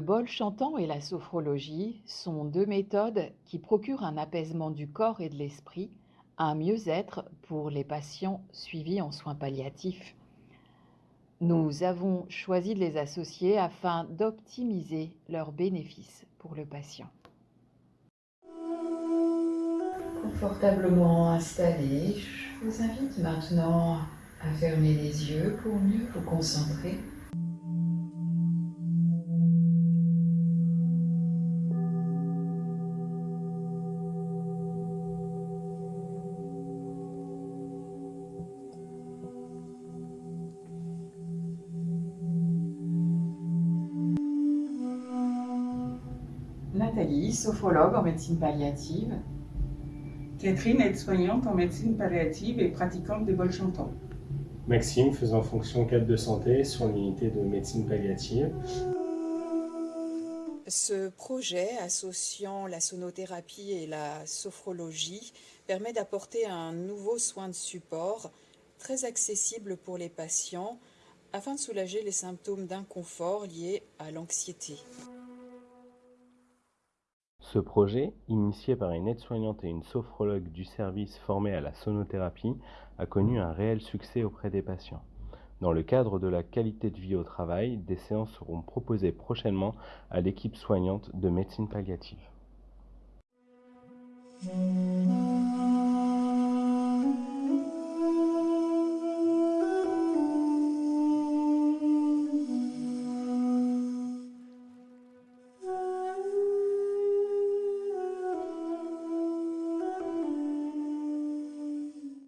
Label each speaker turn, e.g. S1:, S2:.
S1: bol chantant et la sophrologie sont deux méthodes qui procurent un apaisement du corps et de l'esprit, un mieux-être pour les patients suivis en soins palliatifs. Nous avons choisi de les associer afin d'optimiser leurs bénéfices pour le patient. Confortablement installé, je vous invite maintenant à fermer les yeux pour mieux vous concentrer. Nathalie, sophrologue en médecine palliative.
S2: Catherine, aide-soignante en médecine palliative et pratiquante des bols chantants.
S3: Maxime, faisant fonction cadre de santé sur l'unité de médecine palliative.
S4: Ce projet associant la sonothérapie et la sophrologie permet d'apporter un nouveau soin de support très accessible pour les patients afin de soulager les symptômes d'inconfort liés à l'anxiété.
S5: Ce projet, initié par une aide-soignante et une sophrologue du service formée à la sonothérapie, a connu un réel succès auprès des patients. Dans le cadre de la qualité de vie au travail, des séances seront proposées prochainement à l'équipe soignante de médecine palliative.